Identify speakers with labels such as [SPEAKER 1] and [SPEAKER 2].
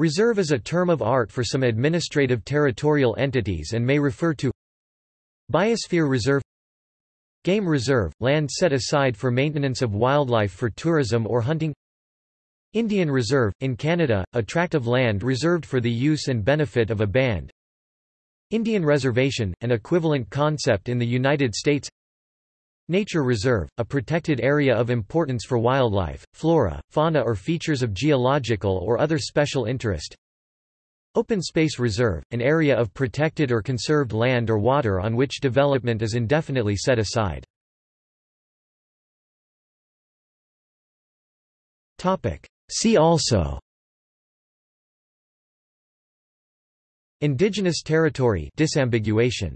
[SPEAKER 1] Reserve is a term of art for some administrative territorial entities and may refer to Biosphere Reserve Game Reserve – land set aside for maintenance of wildlife for tourism or hunting Indian Reserve – in Canada, a tract of land reserved for the use and benefit of a band Indian Reservation – an equivalent concept in the United States Nature Reserve, a protected area of importance for wildlife, flora, fauna or features of geological or other special interest. Open Space Reserve, an area of protected or conserved land or water on which development is indefinitely set aside. See also Indigenous territory disambiguation